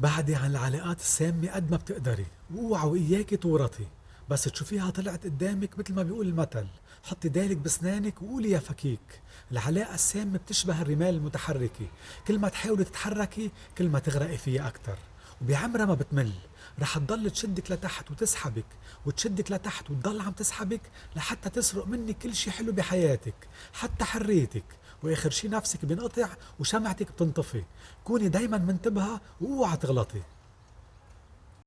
بعدي عن العلاقات السامة قد ما بتقدري. واوعى وإياكي تورطي بس تشوفيها طلعت قدامك مثل ما بيقول المثل. حطي دالك بسنانك وقولي يا فكيك. العلاقة السامة بتشبه الرمال المتحركة. كل ما تحاولي تتحركي كل ما تغرقي فيها أكتر. وبعمرها ما بتمل. رح تضل تشدك لتحت وتسحبك. وتشدك لتحت وتضل عم تسحبك لحتى تسرق منك كل شي حلو بحياتك. حتى حريتك. واخر شي نفسك بينقطع وشمعتك بتنطفي. كوني دايما منتبهة وأوعى تغلطي.